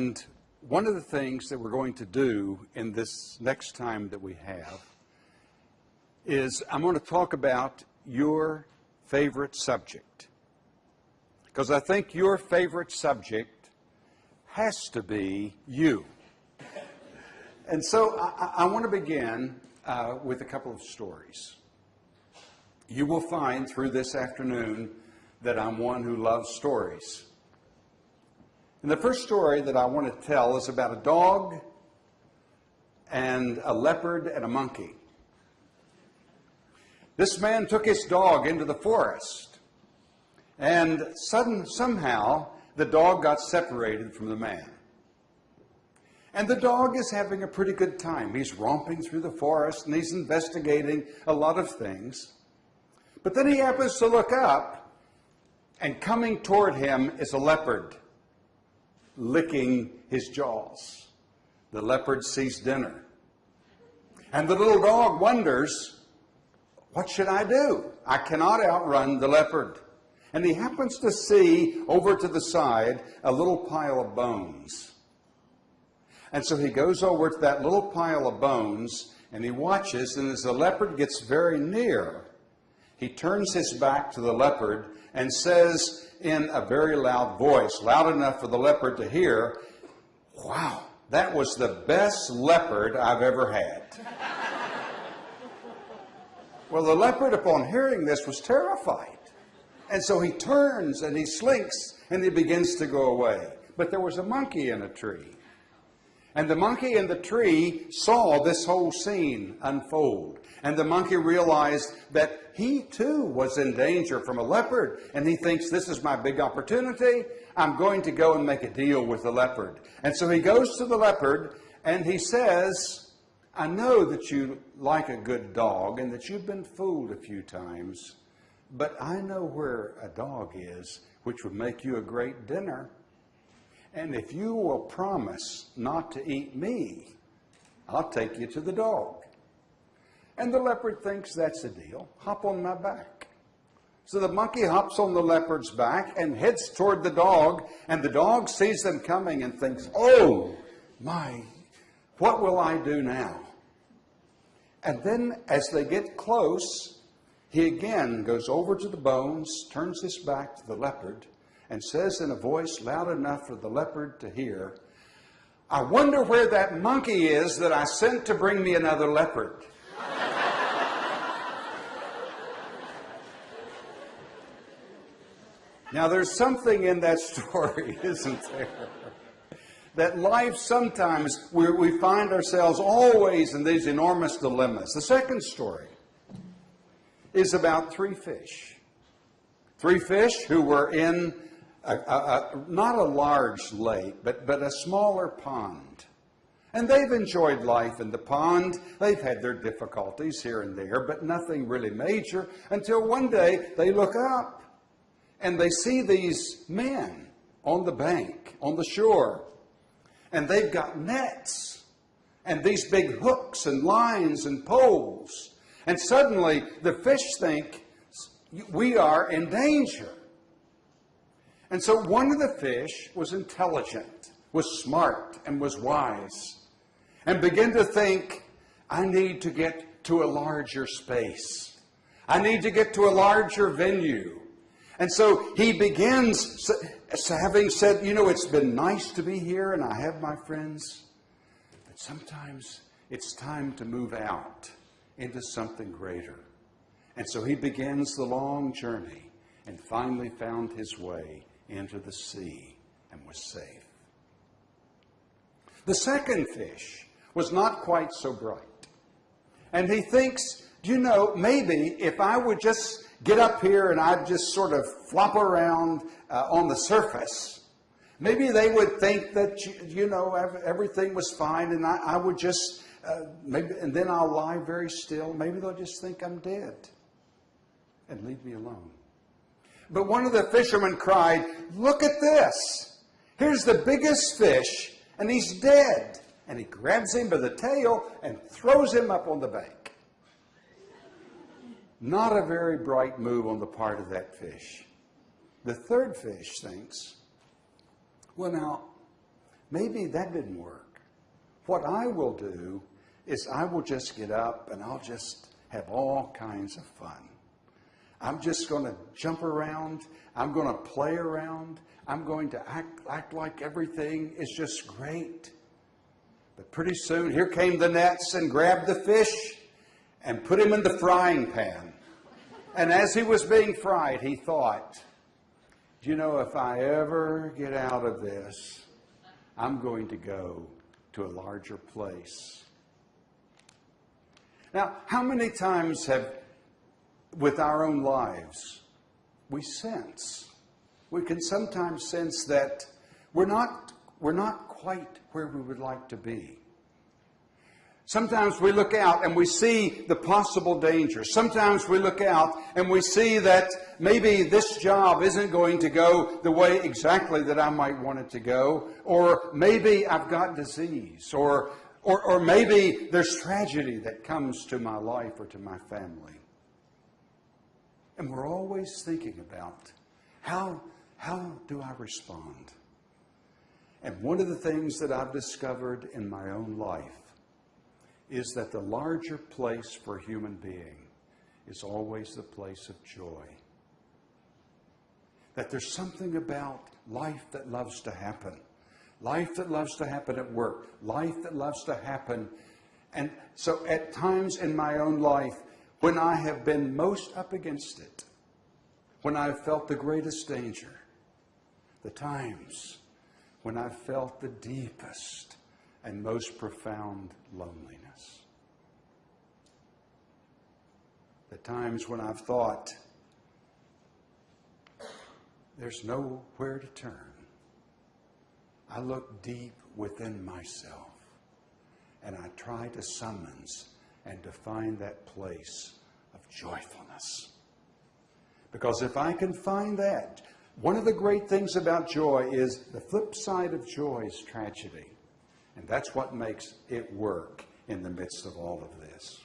And one of the things that we're going to do in this next time that we have is I'm going to talk about your favorite subject. Because I think your favorite subject has to be you. And so I, I want to begin uh, with a couple of stories. You will find through this afternoon that I'm one who loves stories. And the first story that I want to tell is about a dog and a leopard and a monkey. This man took his dog into the forest, and sudden, somehow the dog got separated from the man. And the dog is having a pretty good time. He's romping through the forest and he's investigating a lot of things. But then he happens to look up, and coming toward him is a leopard licking his jaws. The leopard sees dinner. And the little dog wonders, what should I do? I cannot outrun the leopard. And he happens to see over to the side a little pile of bones. And so he goes over to that little pile of bones and he watches, and as the leopard gets very near, he turns his back to the leopard and says in a very loud voice, loud enough for the leopard to hear, Wow, that was the best leopard I've ever had. well, the leopard, upon hearing this, was terrified. And so he turns and he slinks and he begins to go away. But there was a monkey in a tree. And the monkey in the tree saw this whole scene unfold. And the monkey realized that he too was in danger from a leopard. And he thinks, this is my big opportunity. I'm going to go and make a deal with the leopard. And so he goes to the leopard and he says, I know that you like a good dog and that you've been fooled a few times, but I know where a dog is, which would make you a great dinner. And if you will promise not to eat me, I'll take you to the dog. And the leopard thinks that's a deal. Hop on my back. So the monkey hops on the leopard's back and heads toward the dog, and the dog sees them coming and thinks, oh, my, what will I do now? And then as they get close, he again goes over to the bones, turns his back to the leopard, and says in a voice loud enough for the leopard to hear, I wonder where that monkey is that I sent to bring me another leopard. now, there's something in that story, isn't there? That life sometimes we, we find ourselves always in these enormous dilemmas. The second story is about three fish. Three fish who were in a, a, not a large lake, but, but a smaller pond. And they've enjoyed life in the pond. They've had their difficulties here and there, but nothing really major until one day they look up and they see these men on the bank, on the shore. And they've got nets and these big hooks and lines and poles. And suddenly the fish think, we are in danger. And so one of the fish was intelligent, was smart, and was wise, and began to think, I need to get to a larger space. I need to get to a larger venue. And so he begins having said, you know, it's been nice to be here and I have my friends, but sometimes it's time to move out into something greater. And so he begins the long journey and finally found his way into the sea and was safe. The second fish was not quite so bright. And he thinks, do you know, maybe if I would just get up here and I'd just sort of flop around uh, on the surface, maybe they would think that, you, you know, everything was fine and I, I would just, uh, maybe, and then I'll lie very still. Maybe they'll just think I'm dead and leave me alone. But one of the fishermen cried, Look at this. Here's the biggest fish, and he's dead. And he grabs him by the tail and throws him up on the bank. Not a very bright move on the part of that fish. The third fish thinks, well, now, maybe that didn't work. What I will do is I will just get up and I'll just have all kinds of fun. I'm just going to jump around. I'm going to play around. I'm going to act, act like everything is just great. But pretty soon, here came the nets and grabbed the fish and put him in the frying pan. And as he was being fried, he thought, Do you know, if I ever get out of this, I'm going to go to a larger place. Now, how many times have, with our own lives, we sense, we can sometimes sense that we're not, we're not quite where we would like to be. Sometimes we look out and we see the possible dangers. Sometimes we look out and we see that maybe this job isn't going to go the way exactly that I might want it to go. Or maybe I've got disease. Or, or, or maybe there's tragedy that comes to my life or to my family. And we're always thinking about how, how do I respond? And one of the things that I've discovered in my own life is that the larger place for a human being is always the place of joy. That there's something about life that loves to happen, life that loves to happen at work, life that loves to happen. And so at times in my own life, when I have been most up against it, when I've felt the greatest danger, the times when I've felt the deepest and most profound loneliness. The times when I've thought, there's nowhere to turn. I look deep within myself and I try to summons and to find that place of joyfulness. Because if I can find that, one of the great things about joy is the flip side of joy is tragedy. And that's what makes it work in the midst of all of this.